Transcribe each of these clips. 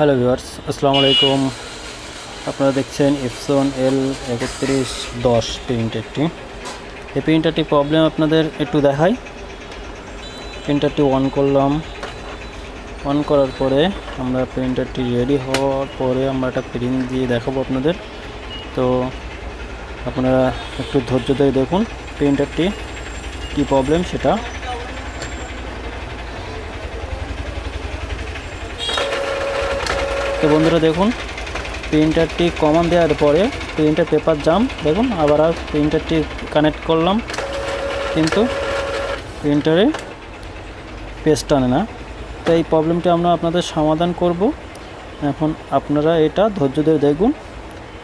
Hello viewers, আসসালামু আলাইকুম। আপনারা দেখছেন এফসন এল একত্রিশ দশ প্রিন্টারটি এই প্রিন্টারটি প্রবলেম আপনাদের একটু দেখাই। প্রিন্টারটি অন করলাম। অন করার পরে আমরা প্রিন্টারটি রেডি হওয়ার পরে আমরা একটা প্রিন্ট দিয়ে দেখাবো আপনাদের। তো আপনারা একটু ধৈর্য ধরে দেখুন প্রিন্টারটি কী প্রবলেম সেটা। তো বন্ধুরা দেখুন প্রিন্টারটি কমান দেওয়ার পরে প্রিন্টার পেপার জাম দেখুন, আবার আর প্রিন্টারটি কানেক্ট করলাম, কিন্তু প্রিন্টারে পেজ টানে না। তো এই প্রবলেমটি আমরা আপনাদের সমাধান করব। এখন আপনারা এটা ধৈর্য ধরে দেখুন,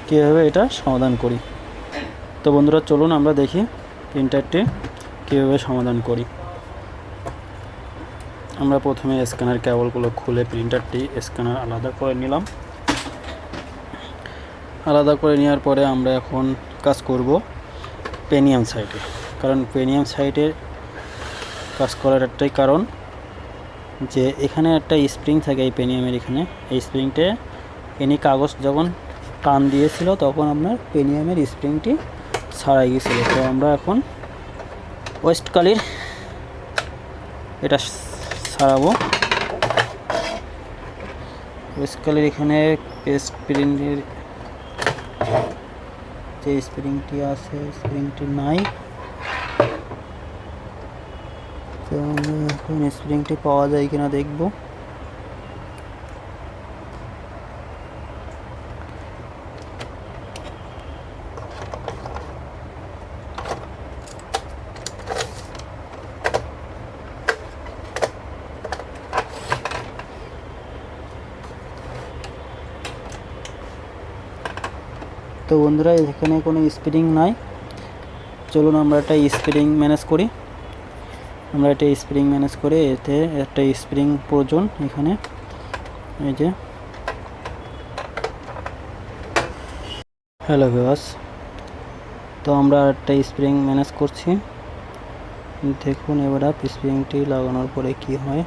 কীভাবে এটা সমাধান করি। তো বন্ধুরা চলুন আমরা দেখি প্রিন্টারটি কীভাবে সমাধান করি। আমরা প্রথমে স্ক্যানার কেবলগুলো খুলে প্রিন্টারটি স্ক্যানার আলাদা করে নিলাম। আলাদা করে নেওয়ার পরে আমরা এখন কাজ করব পেনিয়াম সাইটে কারণ পেনিয়াম সাইটে কাজ করার একটাই কারণ যে এখানে একটা স্প্রিং থাকে এই পেনিয়ামের এখানে। এই স্প্রিংটে এনি কাগজ যখন টান দিয়েছিল তখন আপনার পেনিয়ামের স্প্রিংটি ছাড়াই গিয়েছিল তো আমরা এখন ওয়েস্টকালির এটা ছাড়াবো স্কেলের এখানে স্প্রিংয়ের যে স্প্রিংটি আছে স্প্রিংটি নাই। তো স্প্রিংটি পাওয়া যায় কিনা দেখব। তো বন্ধুরা, এখানে কোনো স্প্রিং নাই। চলুন আমরা একটা স্প্রিং ম্যানেজ করি। আমরা একটা স্প্রিং ম্যানেজ করে এতে একটা স্প্রিং প্রয়োজন এখানে। এই যে। হ্যালো ভিওয়াস তো আমরা একটা স্প্রিং ম্যানেজ করছি। দেখুন এবার স্প্রিংটি লাগানোর পরে কি হয়।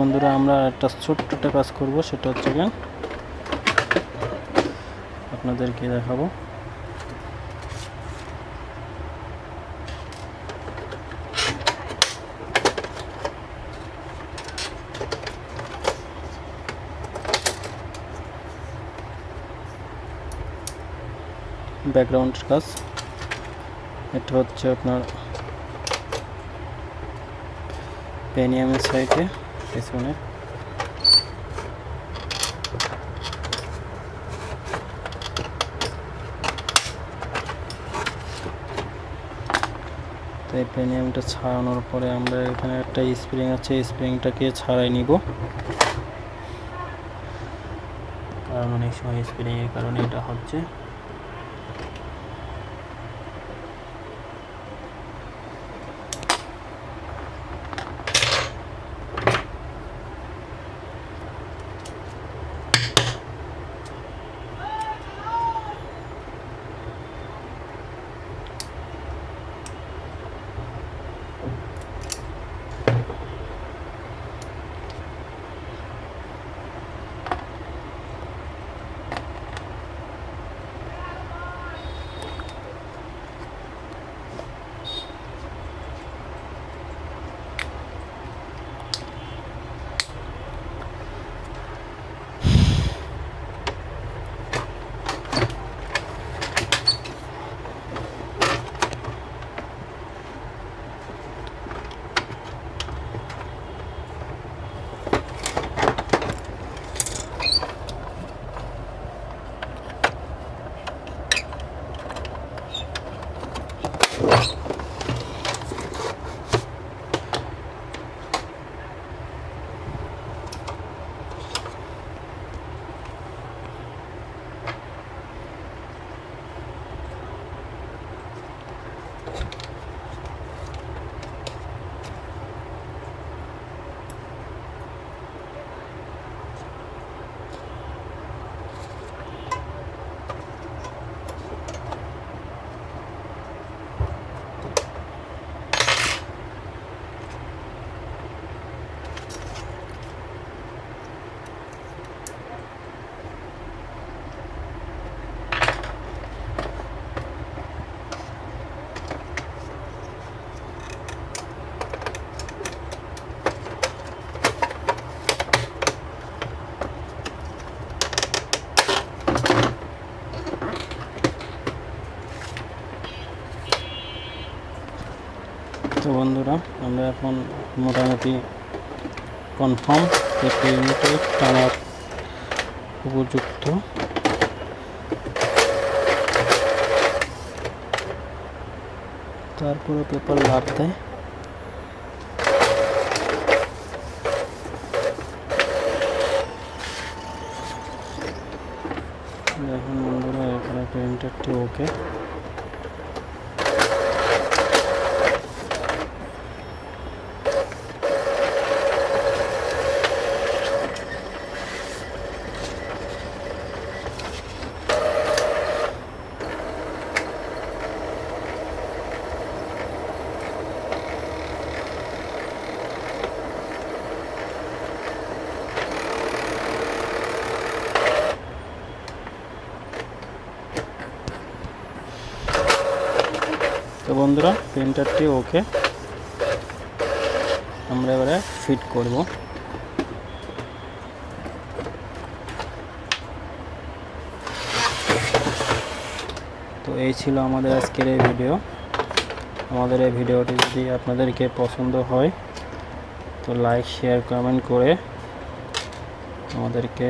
বন্ধুরা, আমরা একটা ছোট্ট একটা কাজ করব, সেটা হচ্ছে গিয়ে আপনাদেরকে দেখাবো। ব্যাকগ্রাউন্ড কাজ। এটা হচ্ছে আপনার পেনিয়ামের সাইডে পেছনে তো এই প্রেনিয়ামটা ছাড়ানোর পরে আমরা এখানে একটা স্প্রিং আছে স্প্রিংটাকে ছাড়াই নিব। কারণ অনেক সময় স্প্রিংয়ের কারণে এটা হচ্ছে। তো বন্ধুরা, আমরা এখন মোটামুটি কনফার্ম যে পেনটা টানার উপযুক্ত। তারপরে পেপার লাভ দেয়। দেখুন বন্ধুরা এখানে প্রিন্টারটি ওকে তো বন্ধুরা প্রিন্টারটি ওকে আমরা এবারে ফিট করব। তো এই ছিল আমাদের আজকের এই ভিডিও। আমাদের এই ভিডিওটি যদি আপনাদেরকে পছন্দ হয়, তো লাইক, শেয়ার, কমেন্ট করে আমাদেরকে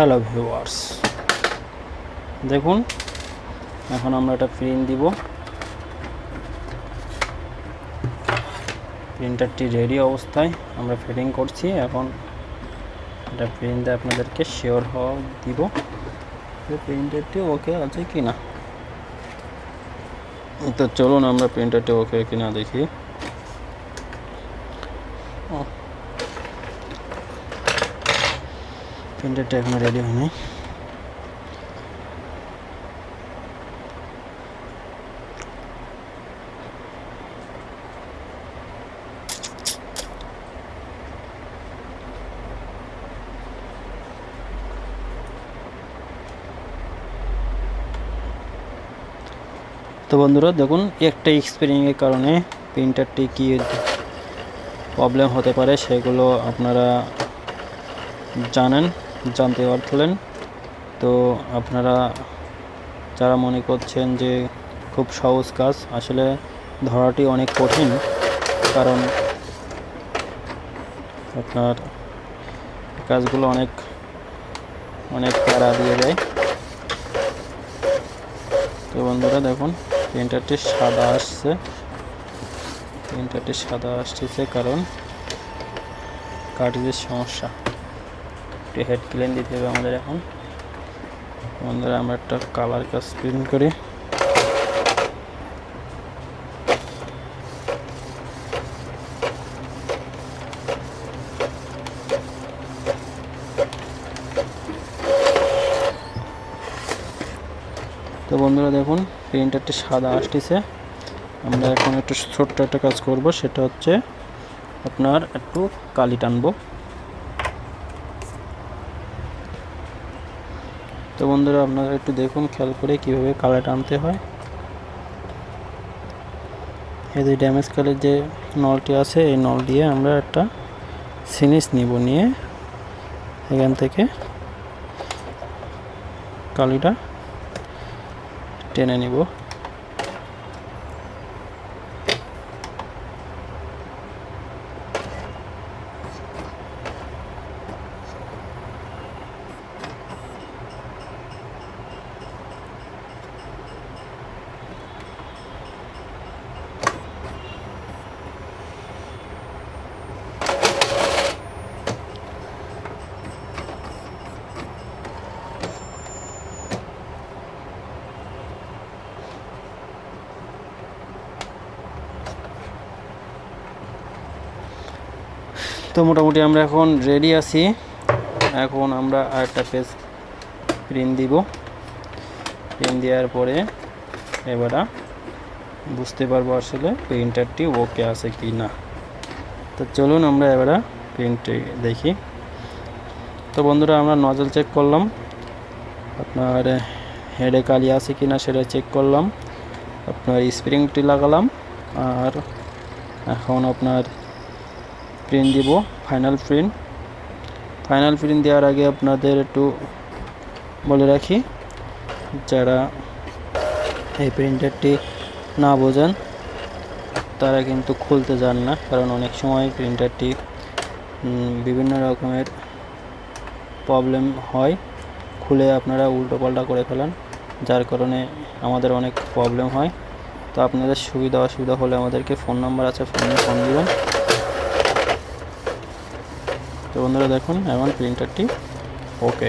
হ্যালো ভিউয়ার্স দেখুন, এখন আমরা এটা প্রিন্ট দিব। প্রিন্টারটি রেডি অবস্থায় আমরা ফিটিং করছি। এখন এটা প্রিন্ট আপনাদেরকে শিওর হওয়া দিব প্রিন্টারটি ওকে আছে কি না তো চলুন আমরা প্রিন্টারটি ওকে কিনা দেখি। প্রিন্টারটা এখনও রেডি হয়নি। তো বন্ধুরা, দেখুন, একটা এক্সপিরিয়েন্সের কারণে প্রিন্টারটি কি প্রবলেম হতে পারে সেগুলো আপনারা জানেন। জানতে পারলেন তো আপনারা যারা মনে করছেন যে খুব সহজ কাজ, আসলে ধরাটি অনেক কঠিন, কারণ আপনার কাজগুলো অনেক অনেক প্যারা দিয়ে দেয়। তো বন্ধুরা দেখুন, প্রিন্টারটি সাদা আসছে। প্রিন্টারটি সাদা আসতেছে কারণ কার্টিজের সমস্যা। একটু হেড ক্লিন দিতে হবে আমাদের এখন। বন্ধুরা, আমরা একটা কালার কাজ প্রিন্ট করি। তো বন্ধুরা, দেখুন প্রিন্টারটি সাদা আসতেছে। আমরা এখন একটু ছোট্ট একটা কাজ করব, সেটা হচ্ছে আপনার একটু কালি টানবো। তো বন্ধুরা, আপনারা একটু দেখুন, খেয়াল করে কীভাবে কালার টানতে হয়। এই যে ড্যামেজ কালের যে নলটি আছে, এই নল দিয়ে আমরা একটা সিনিস নিব নিয়ে এখান থেকে কালিটা টেনে নিব। তো মোটামুটি আমরা এখন রেডি আছি। এখন আমরা আরেকটা পেজ প্রিন্ট দিব। প্রিন্ট দেওয়ার পরে এবার বুঝতে পারব আসলে প্রিন্টারটি ওকে আছে কি না তো চলুন আমরা এবার প্রিন্টটি দেখি। তো বন্ধুরা, আমরা নজল চেক করলাম। আপনার হেডে কালি আছে কি না সেটা চেক করলাম। আপনার স্প্রিংটি লাগালাম। আর এখন আপনার প্রিন্ট দিব ফাইনাল প্রিন্ট ফাইনাল প্রিন্ট দেওয়ার আগে আপনাদের একটু বলে রাখি, যারা এই প্রিন্টারটি না বোঝেন, তারা কিন্তু খুলতে যান না, কারণ অনেক সময় প্রিন্টারটি বিভিন্ন রকমের প্রবলেম হয়। খুলে আপনারা উল্টো পাল্টা করে ফেলেন, যার কারণে আমাদের অনেক প্রবলেম হয়। তো আপনাদের সুবিধা অসুবিধা হলে আমাদেরকে ফোন নাম্বার আছে ফোনে ফোন দিবেন। তো বন্ধুরা দেখুন এখন প্রিন্টারটি ওকে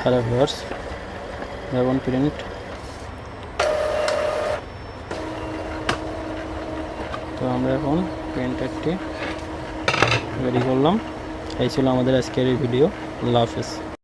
হ্যালো ভিউয়ার্স যেমন প্রিন্ট তো আমরা এখন প্রিন্টারটি রেডি করলাম। এই ছিল আমাদের আজকের এই ভিডিও আল্লাহ হাফিজ।